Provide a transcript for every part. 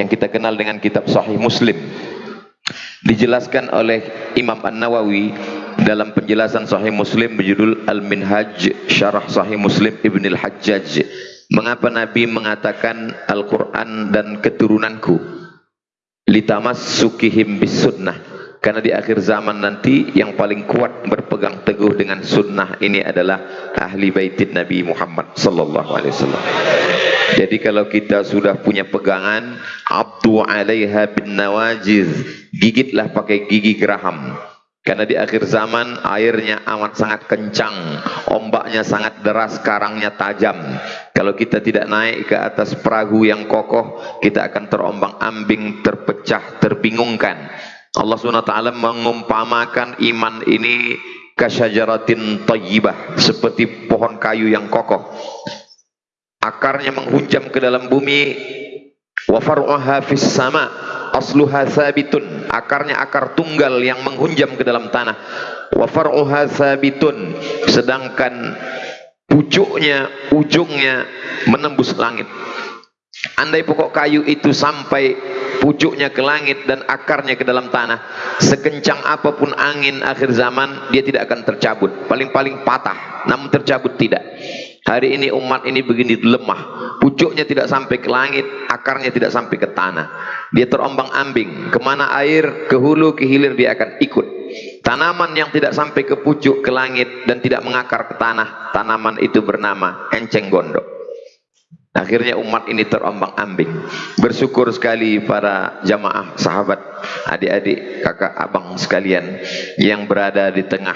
yang kita kenal dengan kitab Sahih Muslim. Dijelaskan oleh Imam An-Nawawi dalam penjelasan Sahih Muslim berjudul Al-Minhaj Syarah Sahih Muslim Ibn Al-Hajjaj. Mengapa Nabi mengatakan Al-Quran dan keturunanku? Litamas sukihim bis sunnah karena di akhir zaman nanti yang paling kuat berpegang teguh dengan sunnah ini adalah ahli baitin Nabi Muhammad sallallahu alaihi wasallam jadi kalau kita sudah punya pegangan abdu alaiha bin nawajiz gigitlah pakai gigi geraham karena di akhir zaman airnya amat sangat kencang, ombaknya sangat deras, karangnya tajam. Kalau kita tidak naik ke atas perahu yang kokoh, kita akan terombang ambing, terpecah, terbingungkan. Allah SWT mengumpamakan iman ini kasyajaratin tayyibah, seperti pohon kayu yang kokoh. Akarnya menghujam ke dalam bumi, wa fis sama' asluha sabitun akarnya akar tunggal yang menghunjam ke dalam tanah. Wa far'uha sabitun sedangkan pucuknya ujungnya menembus langit. Andai pokok kayu itu sampai pucuknya ke langit dan akarnya ke dalam tanah sekencang apa pun angin akhir zaman dia tidak akan tercabut. Paling-paling patah namun tercabut tidak hari ini umat ini begini lemah. Pucuknya tidak sampai ke langit akarnya tidak sampai ke tanah. Dia terombang ambing. Ke mana air ke hulu ke hilir dia akan ikut. Tanaman yang tidak sampai ke pucuk ke langit dan tidak mengakar ke tanah tanaman itu bernama enceng gondok. Akhirnya umat ini terombang ambing. Bersyukur sekali para jamaah, sahabat, adik-adik, kakak, abang sekalian yang berada di tengah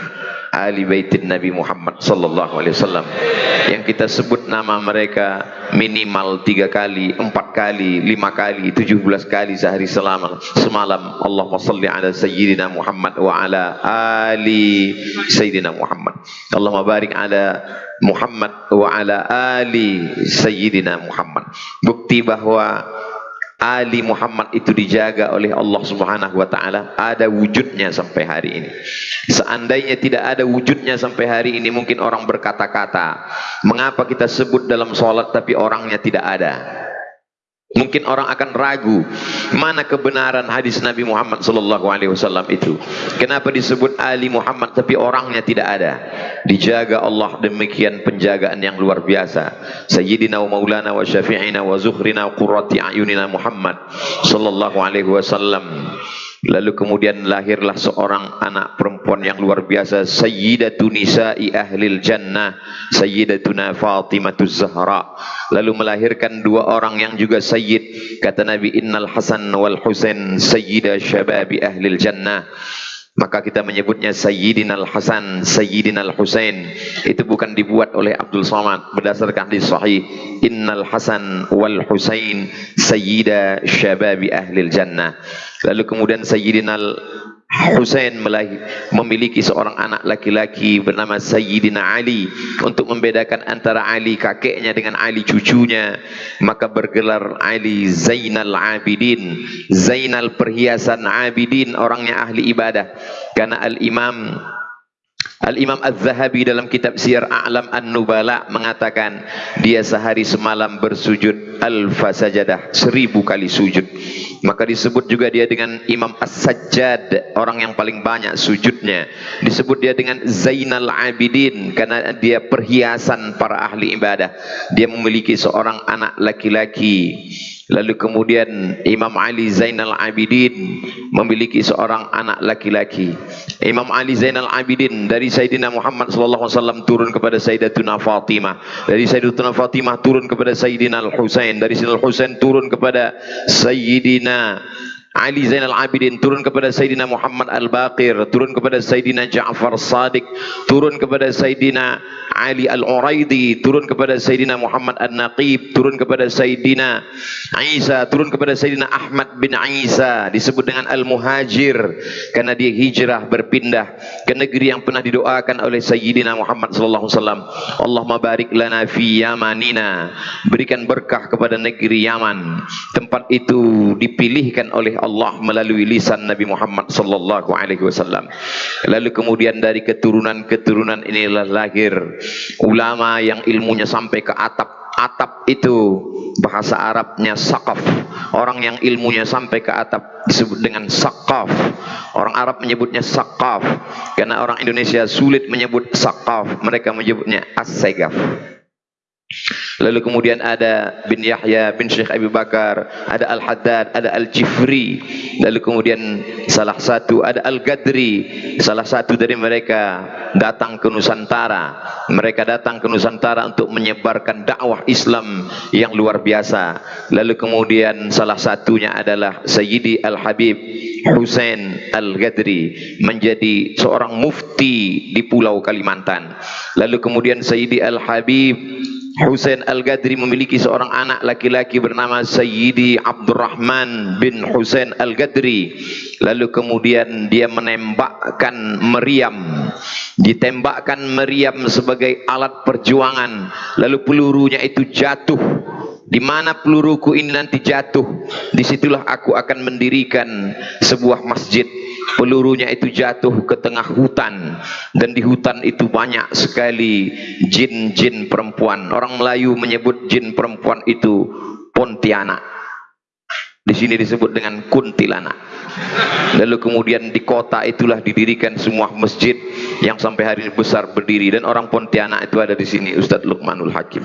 ahli baitin Nabi Muhammad sallallahu alaihi wasallam yang kita sebut nama mereka minimal tiga kali, empat kali, lima kali, tujuh belas kali sehari selama semalam. Allahumma salli ala sayyidina Muhammad wa ala ali sayyidina Muhammad. Allahumma barik ala Muhammad wa ala ali sayyidina Muhammad. Bukti bahwa Ali Muhammad itu dijaga oleh Allah Subhanahu wa taala ada wujudnya sampai hari ini. Seandainya tidak ada wujudnya sampai hari ini mungkin orang berkata-kata, mengapa kita sebut dalam salat tapi orangnya tidak ada? Mungkin orang akan ragu mana kebenaran hadis Nabi Muhammad sallallahu alaihi wasallam itu. Kenapa disebut Ali Muhammad tapi orangnya tidak ada? Dijaga Allah demikian penjagaan yang luar biasa. Sayyidina wa maulana wa syafi'ina wa zuhrina wa qurrati ayunina Muhammad sallallahu alaihi wasallam. Lalu kemudian lahirlah seorang anak perempuan yang luar biasa Sayyidatu nisa'i ahlil jannah Sayyidatuna Fatimatuz Zahra. Lalu melahirkan dua orang yang juga sayyid. Kata Nabi Innal Hasan wal Husain Sayyida syababi ahlil jannah maka kita menyebutnya Sayyidina Al-Hasan, Sayyidina Al-Husain. Itu bukan dibuat oleh Abdul Somad berdasarkan hadis sahih. Innal Hasan wal Husain sayyida syababi ahli jannah. Lalu kemudian Sayyidina Husain memiliki seorang anak laki-laki bernama Sayyidina Ali untuk membedakan antara Ali kakeknya dengan Ali cucunya. Maka bergelar Ali Zainal Abidin Zainal perhiasan Abidin orangnya ahli ibadah. Karena Al-Imam Al-Imam Az-Zahabi dalam kitab Siyar A'lam An-Nubala mengatakan dia sehari semalam bersujud alfa sajadah seribu kali sujud maka disebut juga dia dengan Imam As-Sajjad orang yang paling banyak sujudnya disebut dia dengan Zainal Abidin karena dia perhiasan para ahli ibadah dia memiliki seorang anak laki-laki Lalu kemudian Imam Ali Zainal Abidin memiliki seorang anak laki-laki. Imam Ali Zainal Abidin dari Sayyidina Muhammad sallallahu alaihi wasallam turun kepada Sayyidatuna Fatimah. Dari Sayyidatuna Fatimah turun kepada Sayyidina Al-Husain. Dari Sayyidina Al-Husain turun kepada Sayyidina Ali Zainal Abidin turun kepada Sayyidina Muhammad Al-Baqir turun kepada Sayyidina Ja'far Sadiq turun kepada Sayyidina Ali Al-Uraidi turun kepada Sayyidina Muhammad An-Naqib turun kepada Sayyidina Isa turun kepada Sayyidina Ahmad bin Isa. Disebut dengan Al-Muhajir karena dia hijrah berpindah ke negeri yang pernah didoakan oleh Sayyidina Muhammad sallallahu alaihi wasallam. Allahumma barik lana fi Yamanina. Berikan berkah kepada negeri Yaman. Tempat itu dipilihkan oleh Allah melalui lisan Nabi Muhammad sallallahu alaihi wasallam. Lalu kemudian dari keturunan-keturunan inilah lahir ulama yang ilmunya sampai ke atap atap itu bahasa Arabnya sakaf orang yang ilmunya sampai ke atap disebut dengan sakaf orang Arab menyebutnya sakaf karena orang Indonesia sulit menyebut sakaf mereka menyebutnya as-segaf Lalu kemudian ada bin Yahya bin Syekh Abu Bakar, ada Al-Haddad, ada Al-Jifri. Lalu kemudian salah satu ada Al-Gadri, salah satu dari mereka datang ke Nusantara. Mereka datang ke Nusantara untuk menyebarkan dakwah Islam yang luar biasa. Lalu kemudian salah satunya adalah Sayyidi Al-Habib Hussein Al-Gadri menjadi seorang mufti di Pulau Kalimantan. Lalu kemudian Sayyidi Al-Habib Husain Al-Gadri memiliki seorang anak laki-laki bernama Sayyidi Abdurrahman bin Husain Al-Gadri. Lalu kemudian dia menembakkan meriam. Ditembakkan meriam sebagai alat perjuangan. Lalu pelurunya itu jatuh. Di mana peluruku ini nanti jatuh, di situlah aku akan mendirikan sebuah masjid pelurunya itu jatuh ke tengah hutan. Dan di hutan itu banyak sekali jin-jin perempuan. Orang Melayu menyebut jin perempuan itu Pontianak. Di sini disebut dengan kuntilanak. Lalu kemudian di kota itulah didirikan semua masjid yang sampai hari ini besar berdiri. Dan orang Pontianak itu ada di sini Ustadz Luqmanul Hakim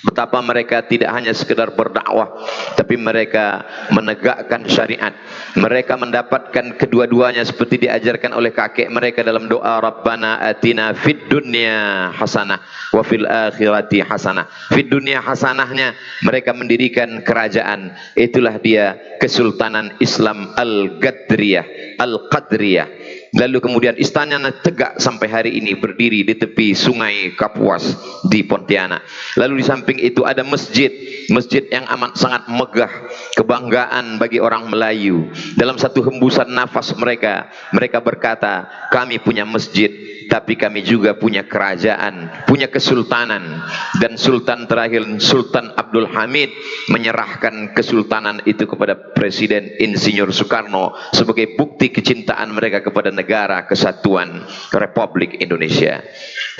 Betapa mereka tidak hanya sekedar berdakwah, tapi mereka menegakkan syariat. Mereka mendapatkan kedua-duanya seperti diajarkan oleh kakek mereka dalam doa Rabbana atina fid dunya hasanah wa fil akhirati hasanah. Fid dunya hasanahnya mereka mendirikan kerajaan. Itulah dia Kesultanan Islam Al-Gadriyah, Al-Qadriyah. Lalu kemudian istana tegak sampai hari ini berdiri di tepi sungai Kapuas di Pontianak. Lalu di samping itu ada masjid, masjid yang amat sangat megah, kebanggaan bagi orang Melayu. Dalam satu hembusan nafas mereka, mereka berkata, kami punya masjid, tapi kami juga punya kerajaan, punya kesultanan. Dan sultan terakhir, Sultan Abdul Hamid menyerahkan kesultanan itu kepada Presiden Insinyur Soekarno sebagai bukti kecintaan mereka kepada negara kesatuan Republik Indonesia.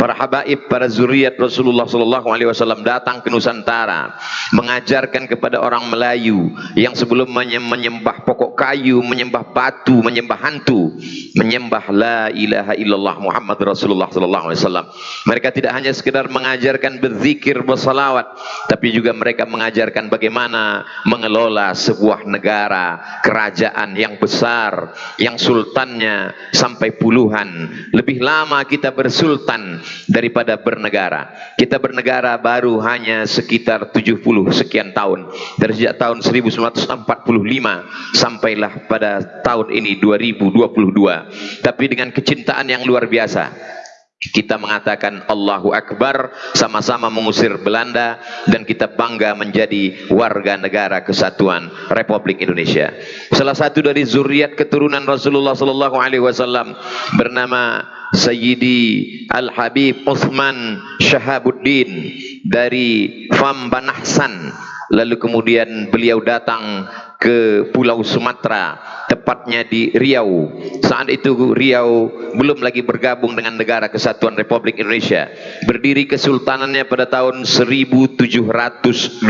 Para habaib, para zuriat Rasulullah sallallahu alaihi wasallam datang ke Nusantara mengajarkan kepada orang Melayu yang sebelumnya menyembah pokok kayu, menyembah batu, menyembah hantu, menyembah la ilaha illallah Muhammad Rasulullah sallallahu alaihi wasallam. Mereka tidak hanya sekedar mengajarkan berzikir, bersalawat, tapi juga mereka mengajarkan bagaimana mengelola sebuah negara, kerajaan yang besar, yang sultannya sampai puluhan. Lebih lama kita bersultan daripada bernegara. Kita bernegara baru hanya sekitar 70 sekian tahun. Dari sejak tahun 1945 sampailah pada tahun ini 2022. Tapi dengan kecintaan yang luar biasa kita mengatakan Allahu Akbar sama-sama mengusir Belanda dan kita bangga menjadi warga negara kesatuan Republik Indonesia. Salah satu dari zuriat keturunan Rasulullah sallallahu alaihi wasallam bernama Sayyidi Al-Habib Uthman Shahabuddin dari Fambanahsan lalu kemudian beliau datang ke Pulau Sumatera, tepatnya di Riau. Saat itu Riau belum lagi bergabung dengan negara kesatuan Republik Indonesia. Berdiri kesultanannya pada tahun 1723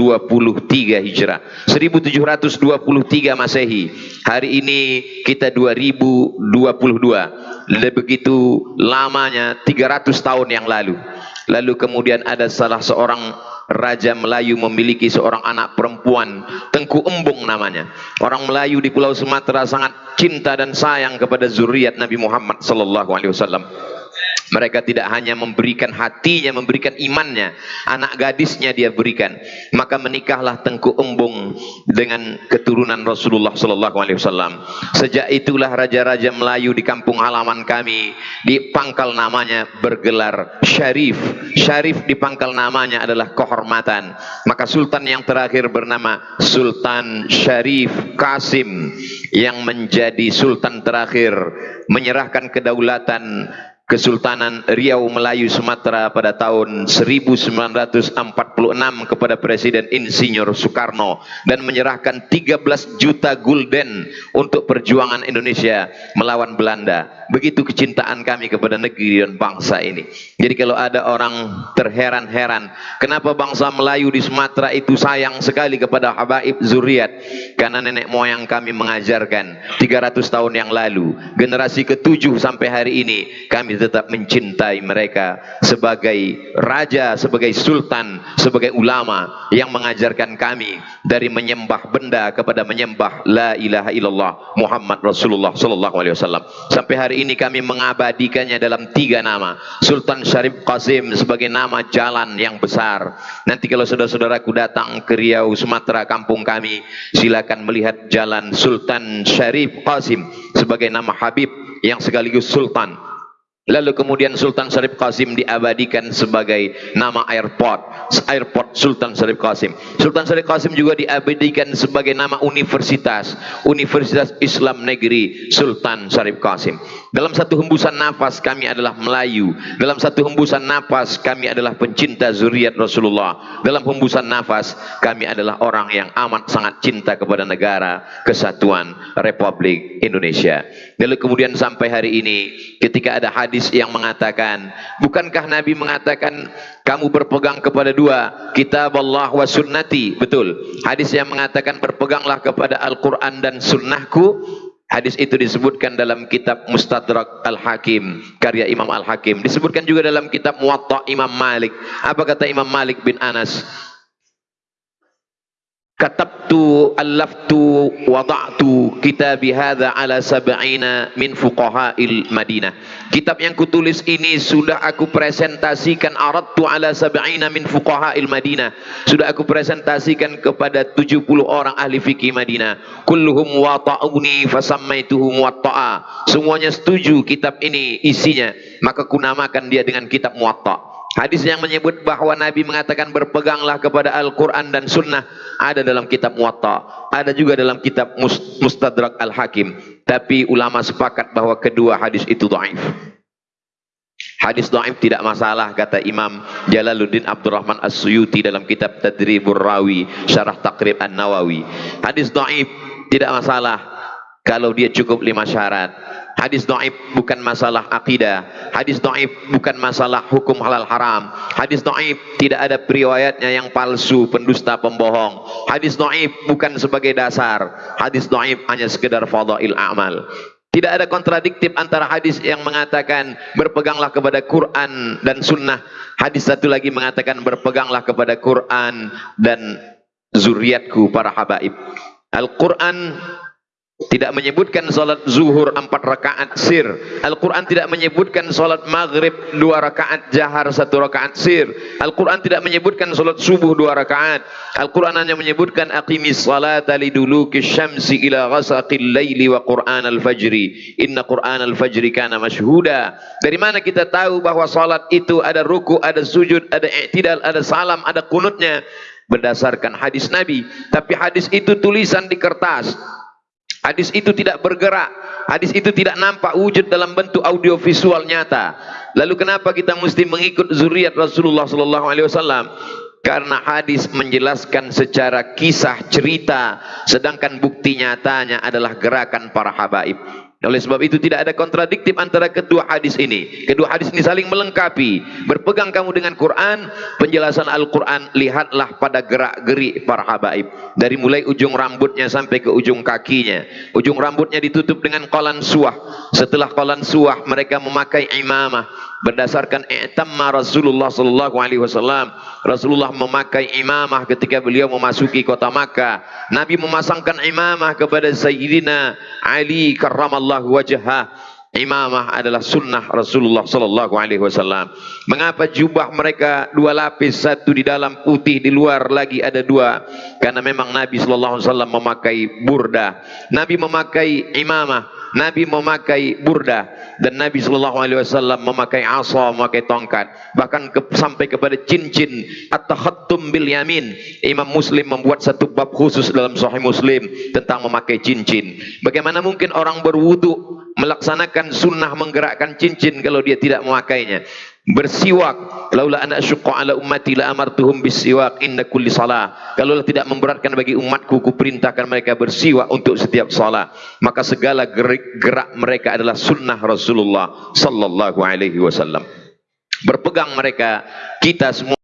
Hijrah. 1723 Masehi. Hari ini kita 2022. Lebih begitu lamanya 300 tahun yang lalu. Lalu kemudian ada salah seorang Raja Melayu memiliki seorang anak perempuan, Tengku Embung namanya. Orang Melayu di Pulau Sumatera sangat cinta dan sayang kepada zuriat Nabi Muhammad sallallahu alaihi wasallam. Mereka tidak hanya memberikan hatinya, memberikan imannya, anak gadisnya dia berikan. Maka menikahlah Tengku Embung dengan keturunan Rasulullah sallallahu alaihi wasallam. Sejak itulah raja-raja Melayu di kampung halaman kami di pangkal namanya bergelar Syarif. Syarif di pangkal namanya adalah kehormatan. Maka sultan yang terakhir bernama Sultan Syarif Kasim yang menjadi sultan terakhir menyerahkan kedaulatan Kesultanan Riau Melayu Sumatera pada tahun 1946 kepada Presiden Insinyur Soekarno dan menyerahkan 13 juta gulden untuk perjuangan Indonesia melawan Belanda. Begitu kecintaan kami kepada negeri dan bangsa ini. Jadi kalau ada orang terheran-heran, kenapa bangsa Melayu di Sumatera itu sayang sekali kepada habaib zuriat? Karena nenek moyang kami mengajarkan 300 tahun yang lalu, generasi ketujuh sampai hari ini kami tetap mencintai mereka sebagai raja, sebagai sultan, sebagai ulama yang mengajarkan kami dari menyembah benda kepada menyembah la ilaha illallah Muhammad Rasulullah sallallahu alaihi wasallam. Sampai hari ini kami mengabadikannya dalam tiga nama. Sultan Syarif Qasim sebagai nama jalan yang besar. Nanti kalau saudara-saudaraku datang ke Riau, Sumatera, kampung kami, silakan melihat jalan Sultan Syarif Qasim sebagai nama Habib yang sekaligus sultan Lalu kemudian Sultan Syarif Qasim diabadikan sebagai nama airport, airport Sultan Syarif Qasim. Sultan Syarif Qasim juga diabadikan sebagai nama universitas, Universitas Islam Negeri Sultan Syarif Qasim. Dalam satu hembusan nafas kami adalah Melayu. Dalam satu hembusan nafas kami adalah pencinta zuriat Rasulullah. Dalam hembusan nafas kami adalah orang yang amat sangat cinta kepada negara kesatuan Republik Indonesia. Lalu kemudian sampai hari ini ketika ada hadis yang mengatakan, bukankah Nabi mengatakan kamu berpegang kepada dua kitab Allah wa sunnati betul hadis yang mengatakan berpeganglah kepada Al-Quran dan sunnahku Hadis itu disebutkan dalam kitab Mustadrak Al-Hakim karya Imam Al-Hakim. Disebutkan juga dalam kitab Muwatta Imam Malik. Apa kata Imam Malik bin Anas? Katabtu allaftu wada'tu kitab hadha ala sab'ina min fuqaha'il Madinah kitab yang kutulis ini sudah aku presentasikan aradtu ala sab'ina min fuqaha'il Madinah sudah aku presentasikan kepada 70 orang ahli fikih Madinah. kulluhum wata'uni fasammaituhu muwatta'a semuanya setuju kitab ini isinya. Maka kunamakan dia dengan kitab muwatta' Hadis yang menyebut bahawa Nabi mengatakan berpeganglah kepada Al-Quran dan Sunnah ada dalam kitab Muwatta, ada juga dalam kitab Mustadrak Al-Hakim. Tapi ulama sepakat bahawa kedua hadis itu dhaif. Hadis dhaif tidak masalah kata Imam Jalaluddin Abdurrahman As-Suyuti dalam kitab Tadribur Rawi Syarah Taqrib An-Nawawi. Hadis dhaif tidak masalah kalau dia cukup lima syarat. Hadis dhaif bukan masalah akidah. Hadis dhaif bukan masalah hukum halal haram. Hadis dhaif tidak ada periwayatnya yang palsu, pendusta, pembohong. Hadis dhaif bukan sebagai dasar. Hadis dhaif hanya sekedar fadail amal. Tidak ada kontradiktif antara hadis yang mengatakan berpeganglah kepada Quran dan sunnah. Hadis satu lagi mengatakan berpeganglah kepada Quran dan zuriatku para habaib. Al-Quran tidak menyebutkan salat zuhur empat rakaat sir. Al-Quran tidak menyebutkan salat maghrib dua rakaat jahar satu rakaat sir. Al-Quran tidak menyebutkan salat subuh dua rakaat. Al-Quran hanya menyebutkan aqimis salata liduluki syamsi ila ghasaqil layli wa Quran al-fajri. Inna Quran al-fajri kana mashhuda. Dari mana kita tahu bahawa salat itu ada ruku, ada sujud, ada i'tidal, ada salam, ada kunutnya berdasarkan hadis Nabi. Tapi hadis itu tulisan di kertas. Hadis itu tidak bergerak. Hadis itu tidak nampak wujud dalam bentuk audio visual nyata. Lalu kenapa kita mesti mengikut zuriat Rasulullah sallallahu alaihi wasallam? Karena hadis menjelaskan secara kisah cerita sedangkan bukti nyatanya adalah gerakan para habaib. Oleh sebab itu tidak ada kontradiktif antara kedua hadis ini. Kedua hadis ini saling melengkapi. Berpegang kamu dengan Quran, penjelasan Al-Quran, lihatlah pada gerak-gerik para habaib. Dari mulai ujung rambutnya sampai ke ujung kakinya. Ujung rambutnya ditutup dengan kolan suah. Setelah kolan suah, mereka memakai imamah. Berdasarkan i'tamma Rasulullah sallallahu alaihi wasallam. Rasulullah memakai imamah ketika beliau memasuki kota Makkah. Nabi memasangkan imamah kepada Sayyidina Ali karramallahu wajhah. Imamah adalah sunnah Rasulullah sallallahu alaihi wasallam. Mengapa jubah mereka dua lapis, satu di dalam putih, di luar lagi ada dua? Karena memang Nabi sallallahu alaihi wasallam memakai burda. Nabi memakai imamah. Nabi memakai burda dan Nabi sallallahu alaihi wasallam memakai asa, memakai tongkat, bahkan ke, sampai kepada cincin at-takhattum bil yamin. Imam Muslim membuat satu bab khusus dalam Sahih Muslim tentang memakai cincin. Bagaimana mungkin orang berwudu melaksanakan sunnah menggerakkan cincin kalau dia tidak memakainya bersiwak. Laula ana asyqa ala ummati la amartuhum bisiwak inda kulli salah. Kalau tidak memberatkan bagi umatku ku perintahkan mereka bersiwak untuk setiap salat maka segala gerak, gerak mereka adalah sunnah Rasulullah sallallahu alaihi wasallam. Berpegang mereka kita semua